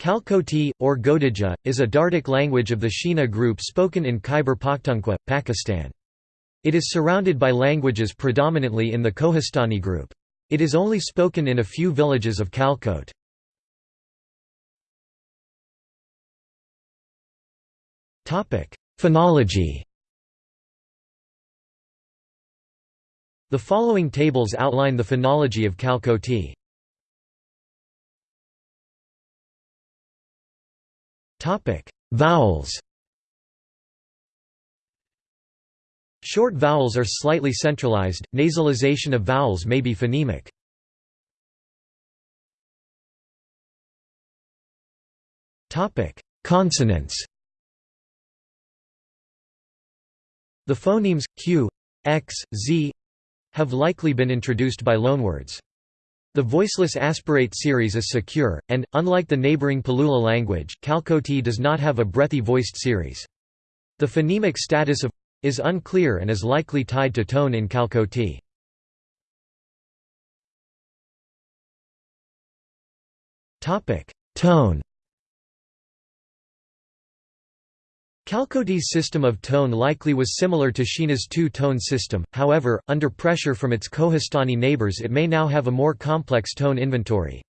Kalkoti, or Godija, is a Dardic language of the Shina group spoken in Khyber Pakhtunkhwa, Pakistan. It is surrounded by languages predominantly in the Kohistani group. It is only spoken in a few villages of Kalkot. Phonology The following tables outline the phonology of Kalkoti. Topic: Vowels. Short vowels are slightly centralized. Nasalization of vowels may be phonemic. Topic: Consonants. The phonemes q, x, z have likely been introduced by loanwords. The voiceless aspirate series is secure, and, unlike the neighboring Palula language, Kalkoti does not have a breathy voiced series. The phonemic status of is unclear and is likely tied to tone in Kalkoti. Tone Kalkoti's system of tone likely was similar to Shina's two-tone system, however, under pressure from its Kohistani neighbors it may now have a more complex tone inventory.